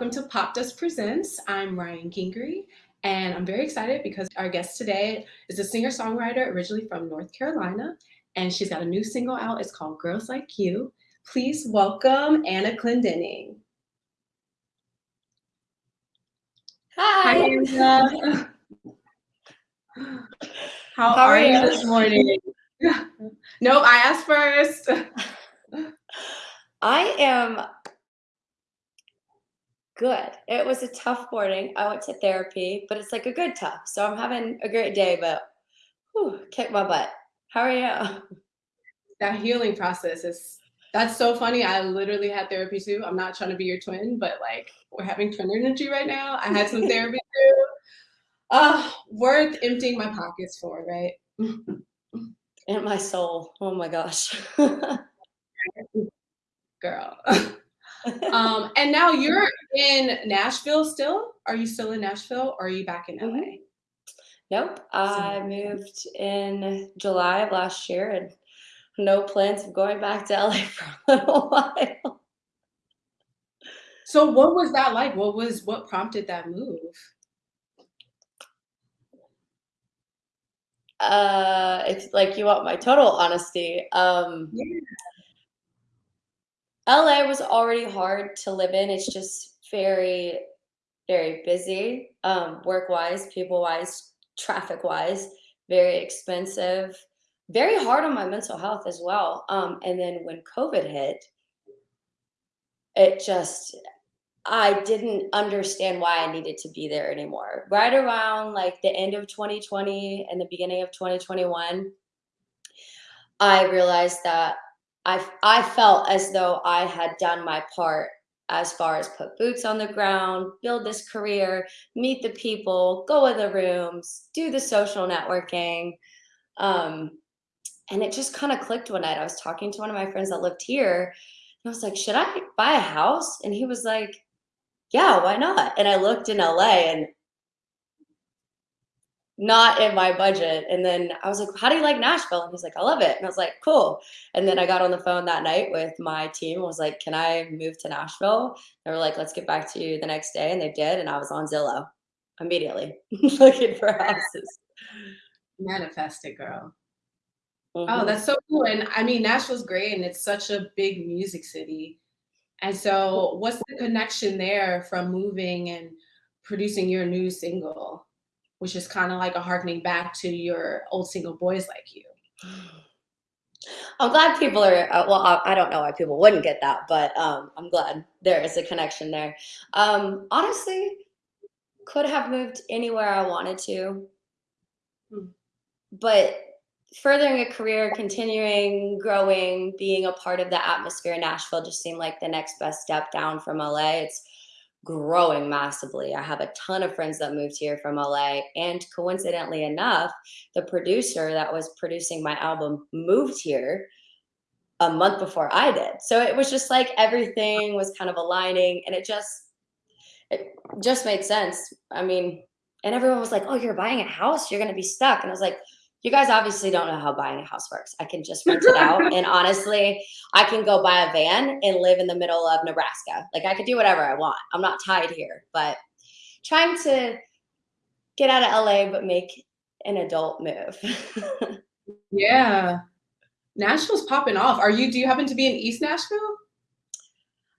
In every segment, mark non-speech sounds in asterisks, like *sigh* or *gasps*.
welcome to Popdust Presents. I'm Ryan Gingery, and I'm very excited because our guest today is a singer-songwriter originally from North Carolina, and she's got a new single out. It's called Girls Like You. Please welcome Anna Clendening. Hi. Hi, Anna. *laughs* How, How are, are you you? this morning? *laughs* nope, I asked first. I am good. It was a tough morning. I went to therapy, but it's like a good tough. So I'm having a great day, but whew, kick my butt. How are you? that healing process is that's so funny. I literally had therapy too. I'm not trying to be your twin, but like we're having twin energy right now. I had some therapy *laughs* too. Uh, worth emptying my pockets for, right? And my soul. Oh my gosh. *laughs* Girl. *laughs* um, and now *laughs* you're in Nashville still? Are you still in Nashville or are you back in LA? Mhm. nope. I moved in July of last year and no plans of going back to LA *laughs* for a little while. So what was that like? What was what prompted that move? Uh, if like you want my total honesty, um, Yeah. LA was already hard to live in. It's just very, very busy, um, work-wise, people-wise, traffic-wise, very expensive, very hard on my mental health as well. Um, and then when COVID hit, it just I didn't understand why I needed to be there anymore. Right around like the end of 2020 and the beginning of 2021, I realized that I I felt as though I had done my part as far as put boots on the ground, build this career, meet the people, go in the rooms, do the social networking. Um, and it just kind of clicked one night. I was talking to one of my friends that lived here, and I was like, "Should I buy a house?" And he was like, "Yeah, why not?" And I looked in LA and not in my budget. And then I was like, "How do you like Nashville?" And he's like, "I love it." And I was like, "Cool." And then I got on the phone that night with my team. and was like, "Can I move to Nashville?" They were like, "Let's get back to you the next day," and they did. And I was on Zillow immediately *laughs* looking for houses. Manifest it, girl. Oh, Mhm. that's so cool. And I mean, Nashville's great and it's such a big music city. And so what's the connection there from moving and producing your new single, which is kind of like a harkening back to your old single Boys Like You? I'm glad people are. Uh, well, I, I don't know why people wouldn't get that, but um, I'm glad there is a connection there. Um, honestly, could have moved anywhere I wanted to, Hmm. but furthering a career, continuing, growing, being a part of the atmosphere in Nashville just seemed like the next best step down from LA. It's growing massively. I have a ton of friends that moved here from LA, and coincidentally enough, the producer that was producing my album moved here a month before I did. So it was just like everything was kind of aligning and it just it just made sense. I mean, and everyone was like, "Oh, you're buying a house, you're going to be stuck." And I was like, "You guys obviously don't know how buying a house works. I can just rent it out and *laughs* honestly, I can go buy a van and live in the middle of Nebraska. Like I could do whatever I want. I'm not tied here, but trying to get out of LA but make an adult move." *laughs* Yeah. Nashville's popping off. Are you, do you happen to be in East Nashville?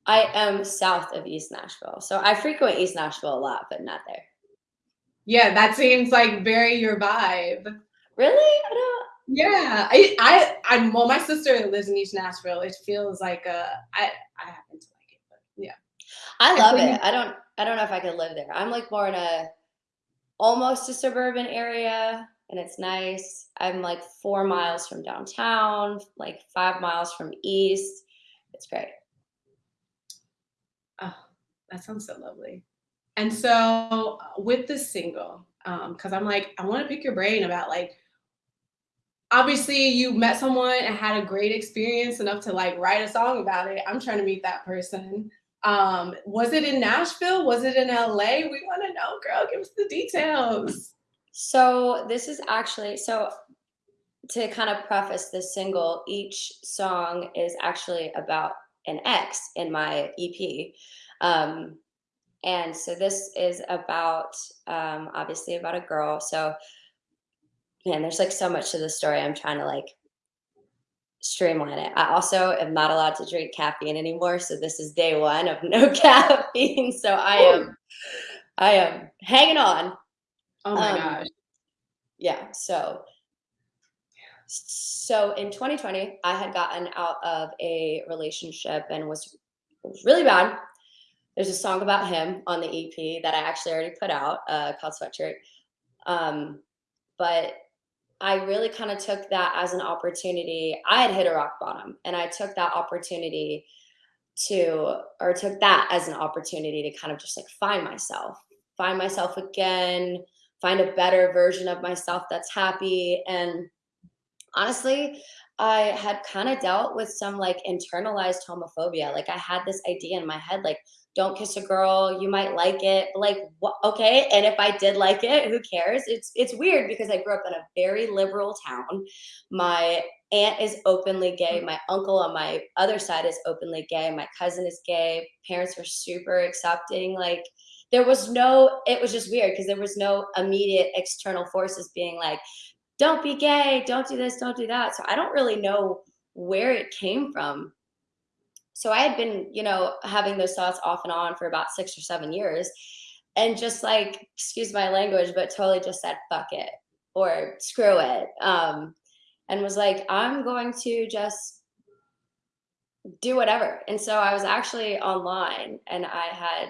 I am south of East Nashville. So I frequent East Nashville a lot, but not there. Yeah, that seems like very your vibe. Really? I don't Yeah, I, I, I, well, my sister lives in East Nashville. It feels like uh, I, I happen to like it, but yeah. I love you- it. I don't I don't know if I could live there. I'm like more in a almost a suburban area and it's nice. I'm like 4 miles from downtown, like 5 miles from east. It's great. Oh, that sounds so lovely. And so uh, with the single, um, because I'm like, I want to pick your brain about like, obviously you met someone and had a great experience enough to like write a song about it. I'm trying to meet that person. Um, was it in Nashville? Was it in LA? We want to know, girl. Give us the details. So this is actually so to kind of preface this single, each song is actually about an ex in my EP. Um, and so this is about um, obviously about a girl. So man, there's like so much to the story. I'm trying to like streamline it. I also am not allowed to drink caffeine anymore, so this is day one of no *laughs* caffeine. So I am, I am hanging on. Oh my um, gosh. Yeah. So, so in 2020, I had gotten out of a relationship and was really bad. There's a song about him on the EP that I actually already put out uh, called Sweatshirt. Um, but I really kind of took that as an opportunity. I had hit a rock bottom and I took that opportunity to, or took that as an opportunity to kind of just like find myself, find myself again, find a better version of myself that's happy. And honestly, I had kind of dealt with some like internalized homophobia. Like I had this idea in my head, like, don't kiss a girl you might like it like okay and if i did like it who cares it's it's weird because i grew up in a very liberal town my aunt is openly gay mm. my uncle on my other side is openly gay my cousin is gay parents were super accepting like there was no it was just weird because there was no immediate external forces being like don't be gay don't do this don't do that so i don't really know where it came from so I had been, you know, having those thoughts off and on for about six or seven years. And just like, excuse my language, but totally just said, fuck it or screw it. Um, and was like, I'm going to just do whatever. And so I was actually online and I had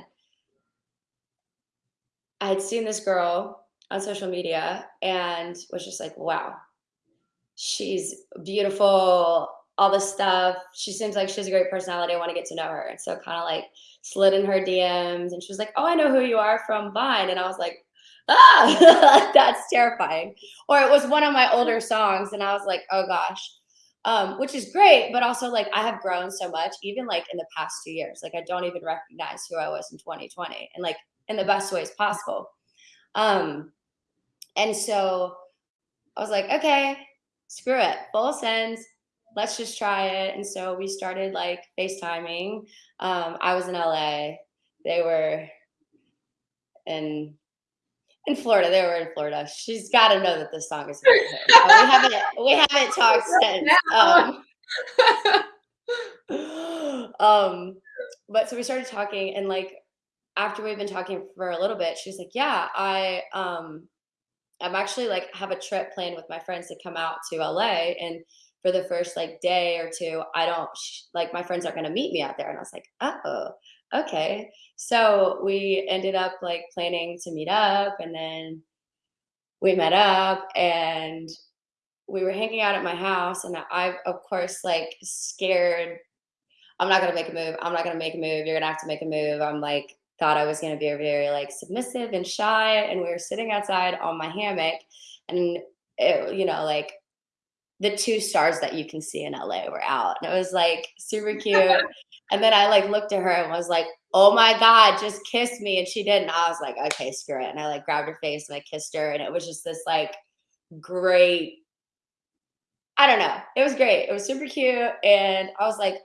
I had seen this girl on social media and was just like, wow, she's beautiful, all this stuff. She seems like she has a great personality. I want to get to know her. And so kind of like slid in her DMs and she was like, Oh, I know who you are from Vine. And I was like, Ah, *laughs* that's terrifying. Or it was one of my older songs. And I was like, Oh gosh. Um, which is great, but also like I have grown so much, even like in the past two years. Like I don't even recognize who I was in 2020 and like in the best ways possible. Um, and so I was like, okay, screw it, full sends let's just try it. And so we started like FaceTiming. Um, I was in LA. They were in in Florida. They were in Florida. She's got to know that this song is *laughs* about her. We haven't we haven't talked since. Um, *gasps* um, but so we started talking, and like after we've been talking for a little bit, she's like, "Yeah, I um, I'm actually like have a trip planned with my friends to come out to LA and." for the first like day or two, I don't like my friends aren't going to meet me out there. And I was like, oh, okay. So we ended up like planning to meet up and then we met up and we were hanging out at my house and I, of course, like scared. I'm not going to make a move. I'm not going to make a move. You're going to have to make a move. I'm like, thought I was going to be very like submissive and shy. And we were sitting outside on my hammock and it, you know, like the two stars that you can see in LA were out. And it was like super *laughs* cute. and then I like looked at her and was like, oh my God, just kiss me. And she did. And I was like, okay, screw it. And I like grabbed her face and I kissed her. And it was just this like great, I don't know. It was great. It was super cute. And I was like,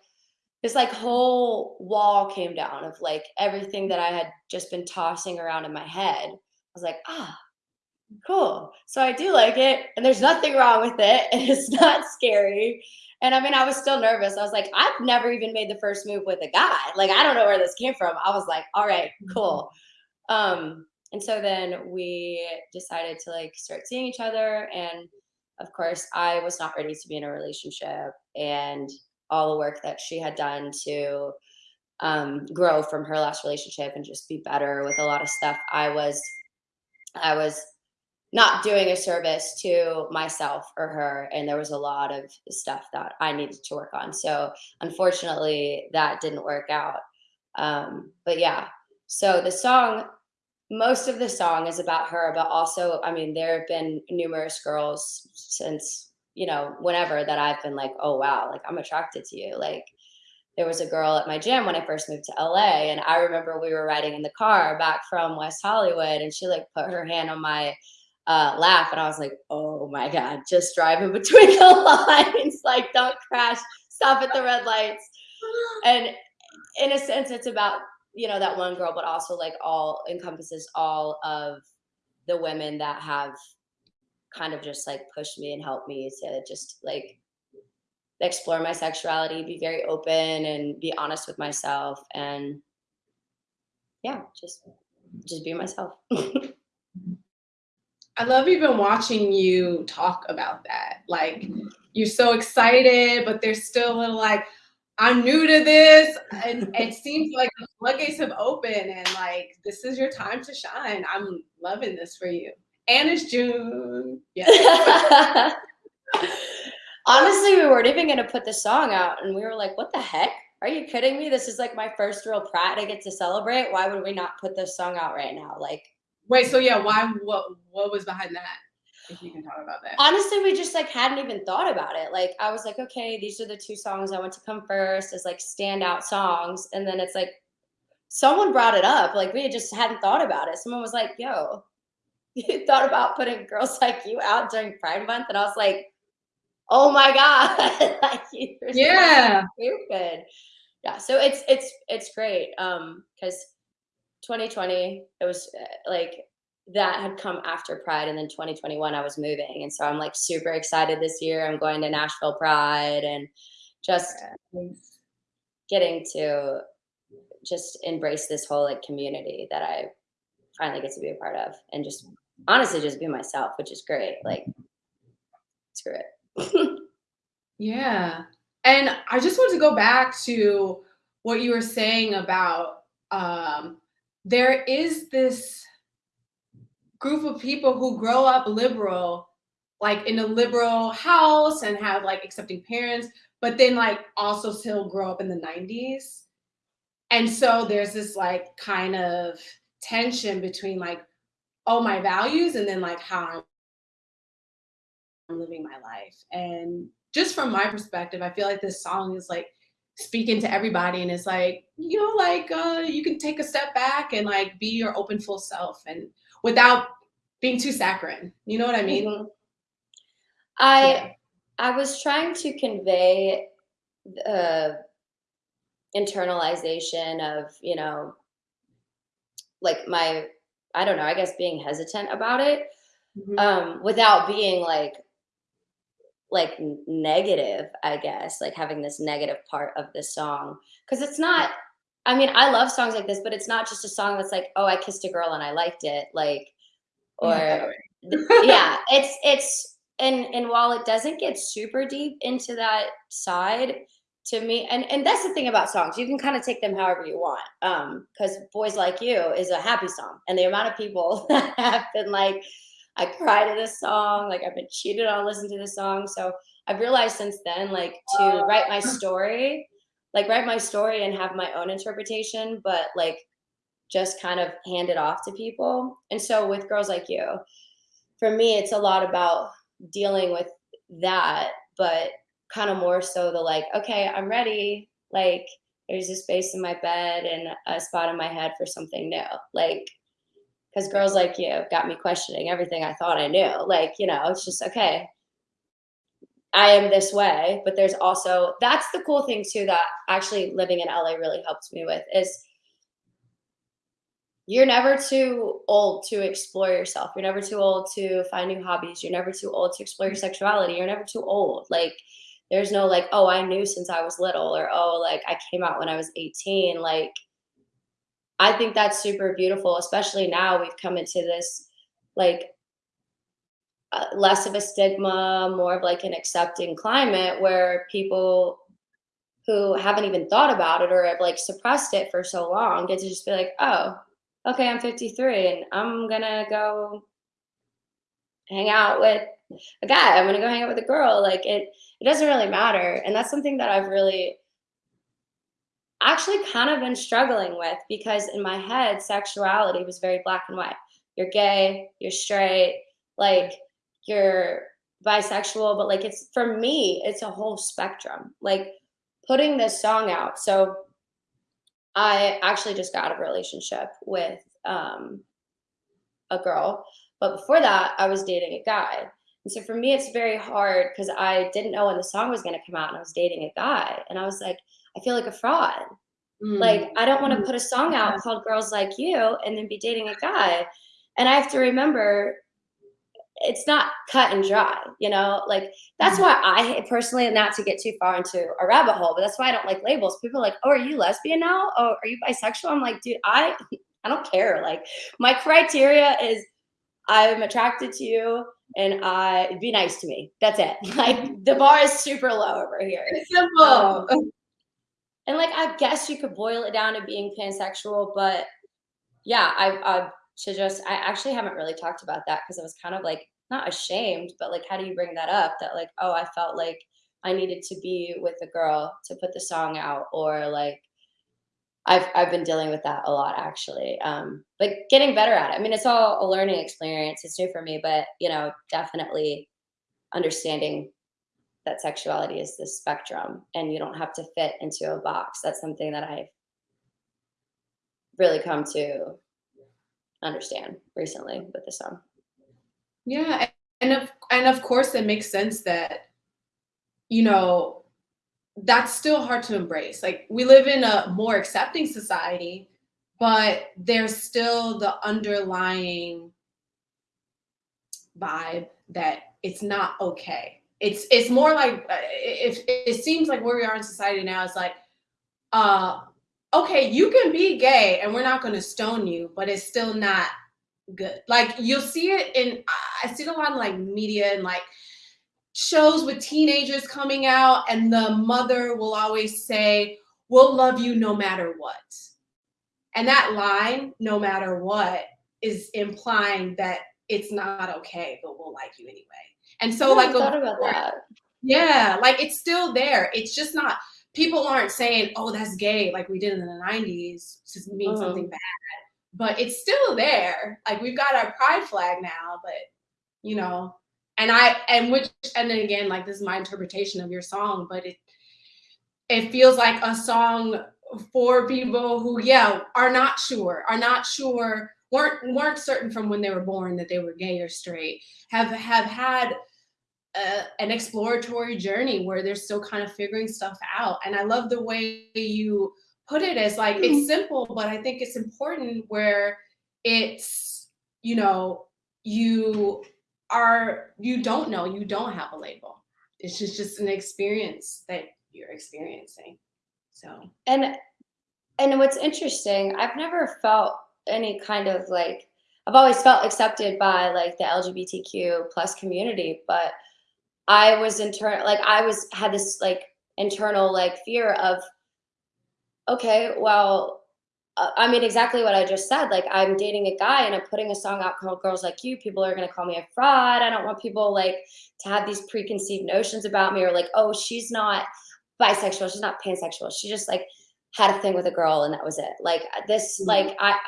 this like whole wall came down of like everything that I had just been tossing around in my head. I was like, ah, cool. So I do like it, and there's nothing wrong with it, *laughs* and it's not scary. And I mean, I was still nervous. I was like, I've never even made the first move with a guy. Like, I don't know where this came from. I was like, all right, cool. Um, and so then we decided to like start seeing each other. And of course, I was not ready to be in a relationship, and all the work that she had done to um, grow from her last relationship and just be better with a lot of stuff. I was, I was not doing a service to myself or her and there was a lot of stuff that i needed to work on so unfortunately that didn't work out um, but yeah so the song most of the song is about her but also i mean there have been numerous girls since you know whenever that i've been like oh wow like i'm attracted to you like there was a girl at my gym when i first moved to la and i remember we were riding in the car back from west hollywood and she like put her hand on my uh, laugh. And I was like, oh my God, just driving *laughs* between the lines. like, don't crash, stop at the red lights. And in a sense, it's about you know that one girl, but also like all encompasses all of the women that have kind of just like pushed me and helped me to just like explore my sexuality, be very open and be honest with myself and yeah, just just be myself. *laughs* I love even watching you talk about that. Like you're so excited, but there's still a little like, I'm new to this. And *laughs* it seems like the floodgates have opened and like this is your time to shine. I'm loving this for you. And it's June. Yeah. *laughs* Honestly, we weren't even gonna put the song out and we were like, what the heck? Are you kidding me? This is like my first real Pratt I get to celebrate. Why would we not put this song out right now? Like Wait, so yeah, why what what was behind that? If you can talk about that. Honestly, we just like hadn't even thought about it. Like I was like, okay, these are the two songs I want to come first as like standout songs. And then it's like someone brought it up. Like we just hadn't thought about it. Someone was like, yo, you thought about putting girls *laughs* like you out during Pride Month? And I was like, oh my God. *laughs* like yeah. Stupid. Yeah. So it's it's it's great. Um, because 2020, it was uh, like that had come after Pride, and then 2021 I was moving, and so I'm like super excited this year. I'm going to Nashville Pride, and just getting to just embrace this whole like community that I finally get to be a part of, and just honestly just be myself, which is great. Like, screw it. *laughs* yeah, and I just want to go back to what you were saying about um, there is this group of people who grow up liberal, like in a liberal house and have like accepting parents, but then like also still grow up in the 90s. And so there's this like kind of tension between like, oh, my values and then like how I'm living my life. And just from my perspective, I feel like this song is like speaking to everybody and it's like you know like uh you can take a step back and like be your open full self and without being too saccharine you know what i mean mm-hmm. i yeah. i was trying to convey uh internalization of you know like my i don't know i guess being hesitant about it mm-hmm. um without being like like negative, I guess, like having this negative part of the song. Cause it's not, I mean, I love songs like this, but it's not just a song that's like, oh, I kissed a girl and I liked it. Like, or yeah, *laughs* it's, it's, and, and while it doesn't get super deep into that side, to me and and that's the thing about songs you can kind of take them however you want um because boys like you is a happy song and the amount of people *laughs* that have been like I cry to this song. Like I've been cheated on listening to this song. So I've realized since then, like to write my story, like write my story and have my own interpretation, but like just kind of hand it off to people. And so with girls like you, for me, it's a lot about dealing with that, but kind of more so the like, okay, I'm ready. Like there's a space in my bed and a spot in my head for something new. Like because girls like you got me questioning everything I thought I knew. Like, you know, it's just okay. I am this way, but there's also that's the cool thing too that actually living in LA really helped me with is you're never too old to explore yourself. You're never too old to find new hobbies. You're never too old to explore your sexuality. You're never too old. Like there's no like, oh, I knew since I was little or oh, like I came out when I was 18. Like I think that's super beautiful, especially now we've come into this like uh, less of a stigma, more of like an accepting climate where people who haven't even thought about it or have like suppressed it for so long get to just be like, oh, okay, I'm 53 and I'm gonna go hang out with a guy. I'm gonna go hang out with a girl. Like it, it doesn't really matter. And that's something that I've really actually kind of been struggling with because in my head, sexuality was very black and white. You're gay, you're straight, like you're bisexual, but like it's for me, it's a whole spectrum. Like putting this song out. So I actually just got a relationship with um, a girl, but before that, I was dating a guy. And so for me, it's very hard because I didn't know when the song was going to come out and I was dating a guy. And I was like, I feel like a fraud. Like, Mm. I don't wanna Mm. put a song out called Girls Like You and then be dating a guy. And I have to remember it's not cut and dry, you know? Like, that's Mhm. why I personally not to get too far into a rabbit hole, but that's why I don't like labels. People are like, "Oh, are you lesbian now? Oh, are you bisexual?" I'm like, "Dude, I *laughs* I don't care." Like, my criteria is I'm attracted to you and I be nice to me. That's it. *laughs* Like, the bar is super low over here. It's simple. Um, and like, I guess you could boil it down to being pansexual, but yeah, I I should just I actually haven't really talked about that because I was kind of like not ashamed, but like, how do you bring that up? That like, oh, I felt like I needed to be with a girl to put the song out, or like I've I've been dealing with that a lot actually. Um, but getting better at it. I mean, it's all a learning experience. It's new for me, but you know, definitely understanding that sexuality is this spectrum and you don't have to fit into a box. That's something that I've really come to understand recently with the song. Yeah, and of and of course, it makes sense that, you know, that's still hard to embrace. Like, we live in a more accepting society, but there's still the underlying vibe that it's not okay. It's it's more like uh, if it seems like where we are in society now is like, uh, okay, you can be gay and we're not going to stone you, but it's still not good. Like you'll see it in I see it a lot in like media and like shows with teenagers coming out, and the mother will always say, We'll love you no matter what. And that line, no matter what, is implying that it's not okay, but we'll like you anyway. And I so, like, never a thought about that. yeah, like it's still there. It's just not, people aren't saying, oh, that's gay, like we did in the 90s to mean Mhm. something bad, but it's still there. Like we've got our pride flag now, but you know, and I, and which, and then again, like this is my interpretation of your song, but it, it feels like a song for people who, yeah, are not sure, are not sure, weren't weren't certain from when they were born that they were gay or straight, have have had a, an exploratory journey where they're still kind of figuring stuff out. And I love the way you put it as like it's mm-hmm. simple, but I think it's important where it's you know you are you don't know you don't have a label. It's just just an experience that you're experiencing. So And and what's interesting, I've never felt any kind of like I've always felt accepted by like the LGBTQ plus community, but I was internal like I was had this like internal like fear of okay, well, I mean exactly what I just said. Like I'm dating a guy and I'm putting a song out called Girls Like You. People are going to call me a fraud. I don't want people like to have these preconceived notions about me or like, oh, she's not bisexual, she's not pansexual. She just like had a thing with a girl and that was it. Like this Mhm. like I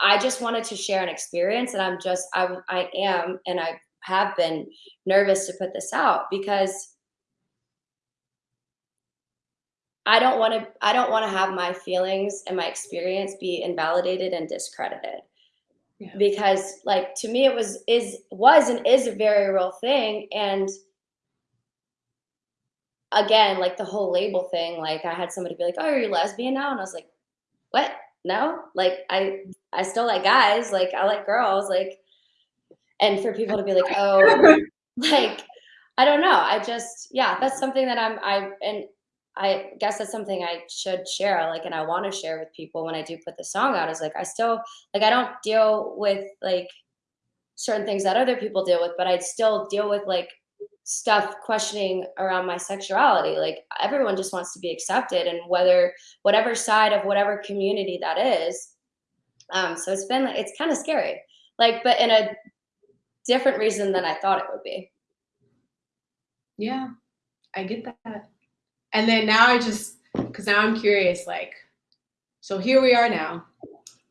I just wanted to share an experience and I'm just I I am and I have been nervous to put this out because I don't want to I don't want to have my feelings and my experience be invalidated and discredited. Yeah. Because like to me it was is was and is a very real thing and again like the whole label thing like I had somebody be like, "Oh, are you lesbian now?" and I was like, "What? No? Like I I still like guys, like I like girls, like and for people to be like, "Oh, *laughs* like I don't know. I just yeah, that's something that I'm I and I guess that's something I should share, like, and I want to share with people when I do put the song out is like I still like I don't deal with like certain things that other people deal with, but I still deal with like stuff questioning around my sexuality. Like everyone just wants to be accepted and whether whatever side of whatever community that is. Um, so it's been it's kind of scary. Like, but in a different reason than I thought it would be. yeah, I get that. And then now I just because now I'm curious, like, so here we are now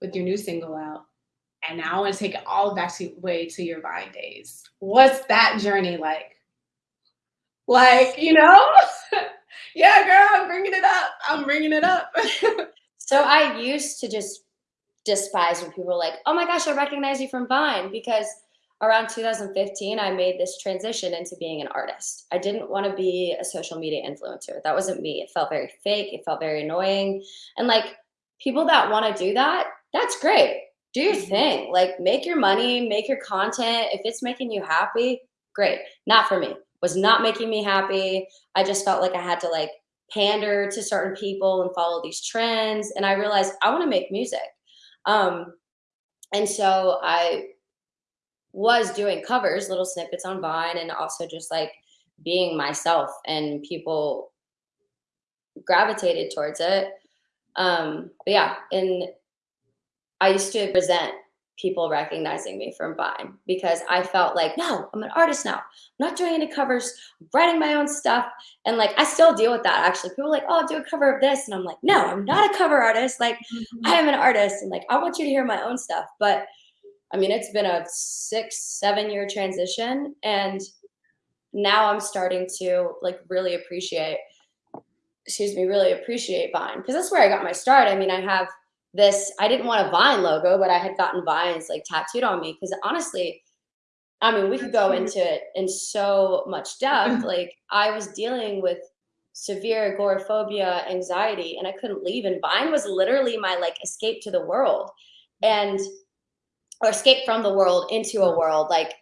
with your new single out. And now I want to take it all back to way to your Vine days. What's that journey like? Like, you know? *laughs* yeah, girl, I'm bringing it up. I'm bringing it up. *laughs* So I used to just despise when people were like, "Oh my gosh, I recognize you from Vine," because around 2015, I made this transition into being an artist. I didn't want to be a social media influencer. That wasn't me. It felt very fake. It felt very annoying. And like people that want to do that, that's great. Do your Mhm. thing. Like make your money, make your content. If it's making you happy, great. Not for me. Was not making me happy. I just felt like I had to like pander to certain people and follow these trends. And I realized I want to make music. Um, and so I was doing covers, little snippets on Vine, and also just like being myself, and people gravitated towards it. Um, but yeah, and I used to resent people recognizing me from Vine because I felt like, no, I'm an artist now. I'm not doing any covers, I'm writing my own stuff. And like, I still deal with that actually. People are like, oh, do a cover of this. And I'm like, no, I'm not a cover artist. Like, I Mhm. am an artist and like, I want you to hear my own stuff. But I mean, it's been a six, seven year transition. And now I'm starting to like really appreciate, excuse me, really appreciate Vine because that's where I got my start. I mean, I have this, I didn't want a Vine logo, but I had gotten Vines like tattooed on me because honestly, I mean, we could go into it in so much depth. *laughs* Like, I was dealing with severe agoraphobia, anxiety, and I couldn't leave. And Vine was literally my like escape to the world and or escape from the world into a world. Like,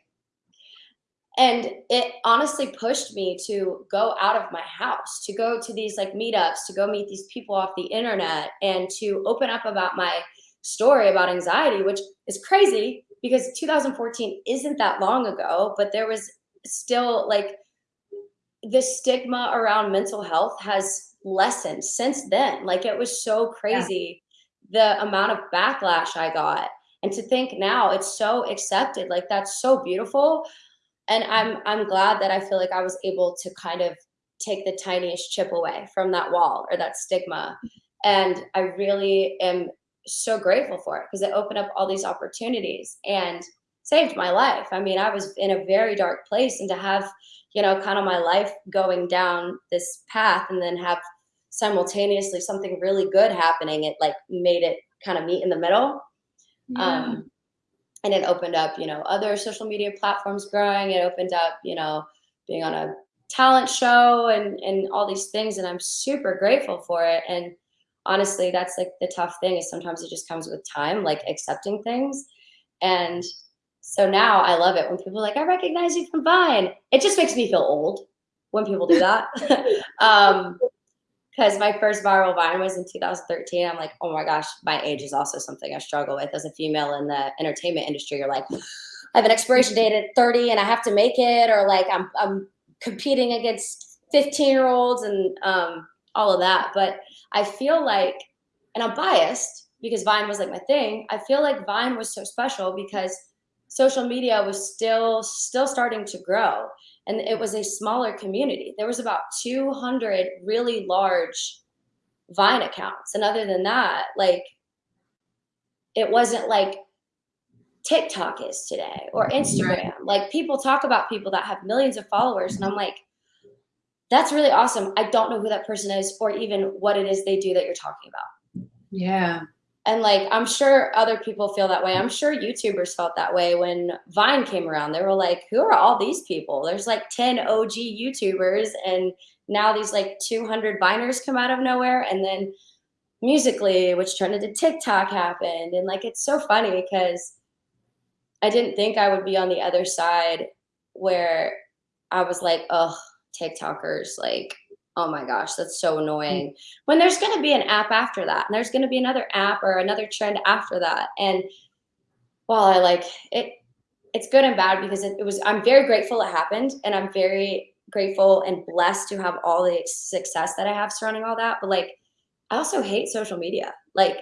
and it honestly pushed me to go out of my house to go to these like meetups to go meet these people off the internet and to open up about my story about anxiety which is crazy because 2014 isn't that long ago but there was still like the stigma around mental health has lessened since then like it was so Yeah. crazy the amount of backlash i got and to think now it's so accepted like that's so beautiful. And i'm i'm glad that i feel like i was able to kind of take the tiniest chip away from that wall or that stigma. And i really am so grateful for it because it opened up all these opportunities and saved my life. I mean i was in a very dark place and to have you know kind of my life going down this path and then have simultaneously something really good happening it like made it kind of meet in the middle Yeah. um, and it opened up you know other social media platforms growing. It opened up you know being on a talent show and and all these things and i'm super grateful for it. And honestly that's like the tough thing is sometimes it just comes with time like accepting things. And so now i love it when people like i recognize you from vine. It just makes me feel old when people do that. *laughs* Um because my first viral vine was in 2013 i'm like oh my gosh my age is also something i struggle with. As a female in the entertainment industry you're like i have an expiration date at 30 and i have to make it or like i'm, I'm competing against 15 year olds and um, all of that. But i feel like and i'm biased because vine was like my thing. I feel like vine was so special because social media was still still starting to grow and it was a smaller community. There was about 200 really large Vine accounts, and other than that, like it wasn't like TikTok is today or Instagram. Like people talk about people that have millions of followers, and I'm like, that's really awesome. I don't know who that person is or even what it is they do that you're talking about. Yeah. And like, I'm sure other people feel that way. I'm sure YouTubers felt that way when Vine came around. They were like, who are all these people? There's like 10 OG YouTubers, and now these like 200 Viners come out of nowhere. And then Musical.ly, which turned into TikTok, happened. And like, it's so funny because I didn't think I would be on the other side where I was like, oh, TikTokers, like, oh my gosh, that's so annoying. When there's going to be an app after that, and there's going to be another app or another trend after that. And while I like it, it's good and bad because it, it was, I'm very grateful it happened. And I'm very grateful and blessed to have all the success that I have surrounding all that. But like, I also hate social media. Like,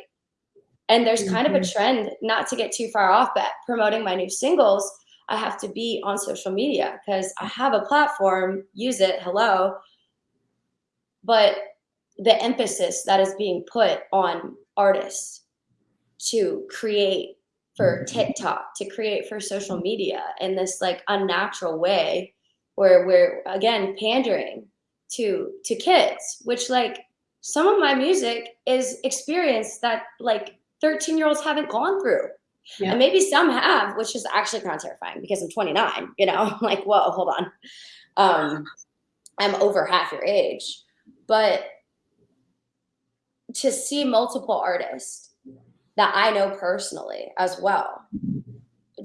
and there's kind of a Mhm. trend, not to get too far off, but promoting my new singles, I have to be on social media because I have a platform, use it, hello. But the emphasis that is being put on artists to create for TikTok, to create for social media in this like unnatural way where we're again pandering to to kids, which like some of my music is experience that like 13 year olds haven't gone through. Yeah. And maybe some have, which is actually kind of terrifying because I'm 29, you know, I'm *laughs* like, whoa, hold on. Um, I'm over half your age. But to see multiple artists that I know personally as well,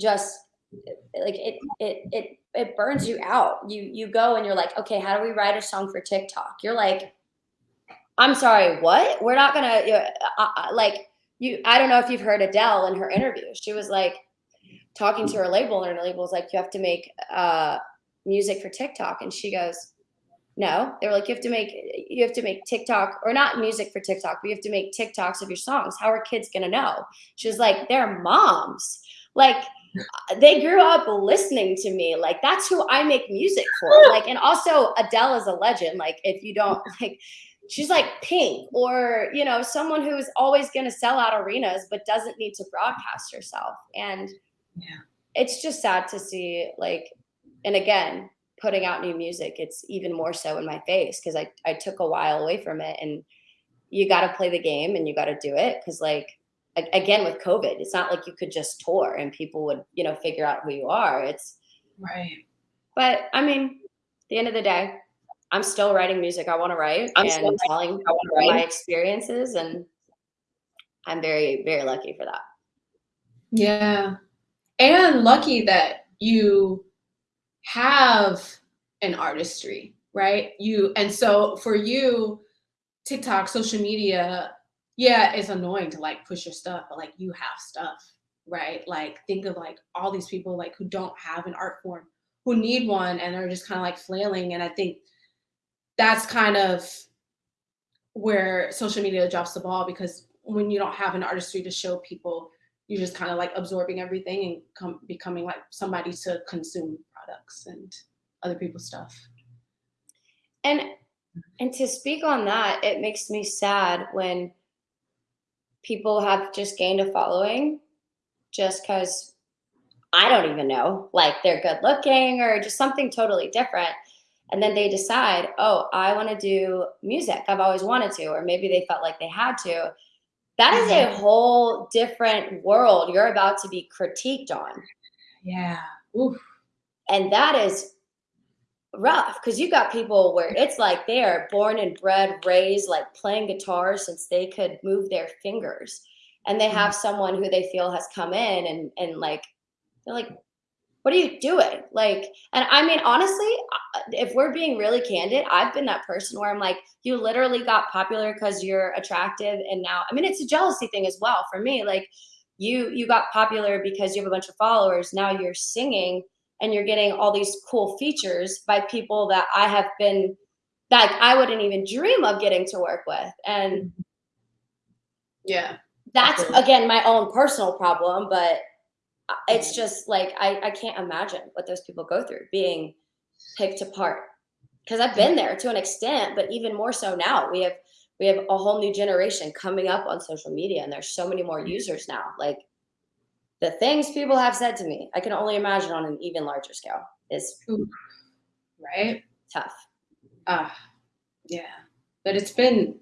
just like it it it it burns you out. You you go and you're like, okay, how do we write a song for TikTok? You're like, I'm sorry, what? We're not gonna you know, uh, uh, like you. I don't know if you've heard Adele in her interview. She was like talking to her label, and her label was like, you have to make uh, music for TikTok, and she goes, no. They were like, you have to make you have to make TikTok or not music for TikTok, but you have to make TikToks of your songs. How are kids gonna know? She was like, they're moms. Like uh, they grew up listening to me. Like that's who I make music for. *laughs* Like, and also Adele is a legend. Like, if you don't *laughs* like, she's like Pink or you know someone who is always going to sell out arenas but doesn't need to broadcast herself. And Yeah. it's just sad to see. Like, and again, putting out new music, it's even more so in my face because I I took a while away from it and. You got to play the game and you got to do it because, like, again with covid it's not like you could just tour and people would you know figure out who you are it's Right. but i mean at the end of the day i'm still writing music i want to write I'm and still telling I wanna my experiences and i'm very very lucky for that Yeah. And lucky that you have an artistry, right? You and so for you, TikTok, social media, yeah, it's annoying to like push your stuff, but like you have stuff, right? Like think of like all these people like who don't have an art form, who need one and are just kind of like flailing. And I think that's kind of where social media drops the ball because when you don't have an artistry to show people you're just kind of like absorbing everything and come becoming like somebody to consume products and other people's stuff. and and to speak on that it makes me sad when people have just gained a following just because i don't even know like they're good looking or just something totally different and then they decide oh i want to do music i've always wanted to or maybe they felt like they had to that is a mm-hmm. whole different world you're about to be critiqued on Yeah. Oof. And that is rough because you got people where it's like they are born and bred raised like playing guitar since they could move their fingers. And they have someone who they feel has come in and and like they're like what are you doing? Like and i mean honestly if we're being really candid i've been that person where i'm like you literally got popular because you're attractive and now i mean it's a jealousy thing as well for me. Like you you got popular because you have a bunch of followers. Now you're singing and you're getting all these cool features by people that I have been like I wouldn't even dream of getting to work with. And Yeah. that's again my own personal problem, but it's mm-hmm. just like I, I can't imagine what those people go through being picked apart. Because I've been there to an extent, but even more so now. We have we have a whole new generation coming up on social media and there's so many more mm-hmm. users now. Like the things people have said to me, I can only imagine on an even larger scale is Right. tough. Ah, yeah. But it's been,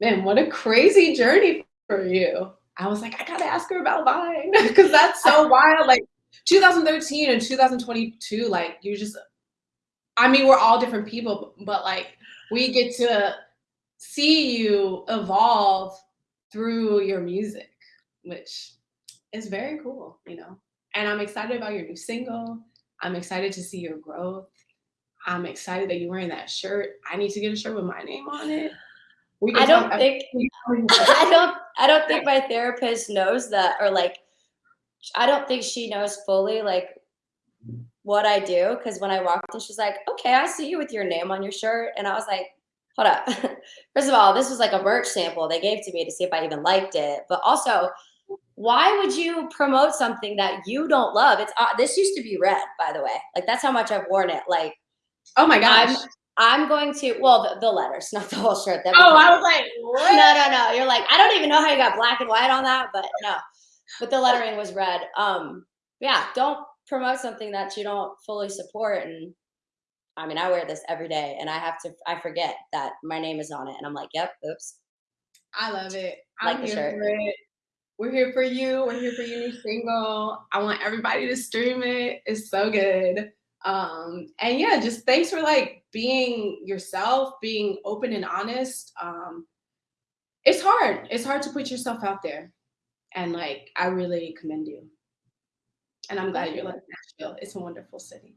man, what a crazy journey for you. I was like, I gotta ask her about Vine because *laughs* that's so *laughs* wild. Like 2013 and 2022, like you just, I mean, we're all different people, but like we get to see you evolve through your music, which is very cool, you know. And I'm excited about your new single. I'm excited to see your growth. I'm excited that you're wearing that shirt. I need to get a shirt with my name on it. We I don't think *laughs* I don't I don't think my therapist knows that or like I don't think she knows fully like what I do because when I walked in she's like, "Okay, I see you with your name on your shirt." And I was like, "Hold up. *laughs* First of all, this was like a merch sample they gave to me to see if I even liked it. But also, why would you promote something that you don't love? It's uh, this used to be red, by the way. Like that's how much I've worn it. Like oh my gosh. I'm going to well the, the letters, *laughs* not the whole shirt. That oh, I was like, what? no, no, no. You're like, I don't even know how you got black and white on that, but no. But the lettering was red. Um, yeah, don't promote something that you don't fully support. And I mean, I wear this every day, and I have to. I forget that my name is on it, and I'm like, yep, oops. I love it. Like I'm the shirt. We're here for you. We're here for your new single. I want everybody to stream it. It's so good. Um, and yeah, just thanks for like being yourself, being open and honest. Um, it's hard. It's hard to put yourself out there. And like, I really commend you. And I'm glad you're like Nashville. It's a wonderful city.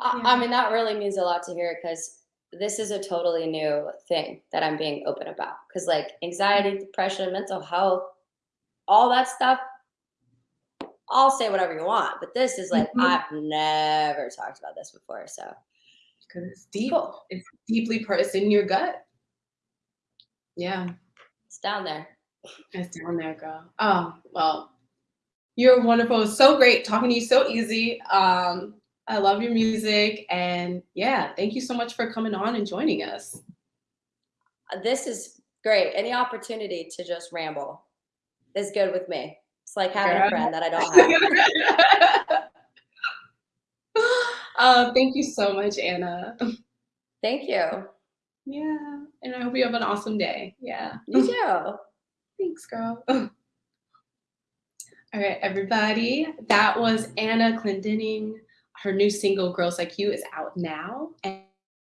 I, I mean, that really means a lot to hear because this is a totally new thing that I'm being open about. Because like anxiety, depression, mental health, all that stuff, I'll say whatever you want. But this is like Mhm. I've never talked about this before. So because it's deep. Cool. It's deeply it's in your gut. Yeah, it's down there. it's down there, girl. Oh well, you're wonderful. So great talking to you. So easy. Um, I love your music, and yeah, thank you so much for coming on and joining us. Uh, This is great. Any opportunity to just ramble is good with me. It's like having Girl. a friend that I don't *laughs* have. uh, *laughs* thank you so much, Anna. Thank you. Yeah, and I hope you have an awesome day. Yeah. You *laughs* too. Thanks, girl. All right, everybody. That was Anna Clendening. Her new single, Girls Like You, is out now. And,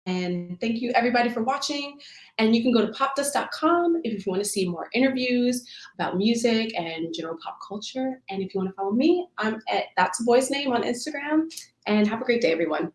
and thank you, everybody, for watching. And you can go to popdust.com if you want to see more interviews about music and general pop culture. And if you want to follow me, I'm at That's a Boy's Name on Instagram. And have a great day, everyone.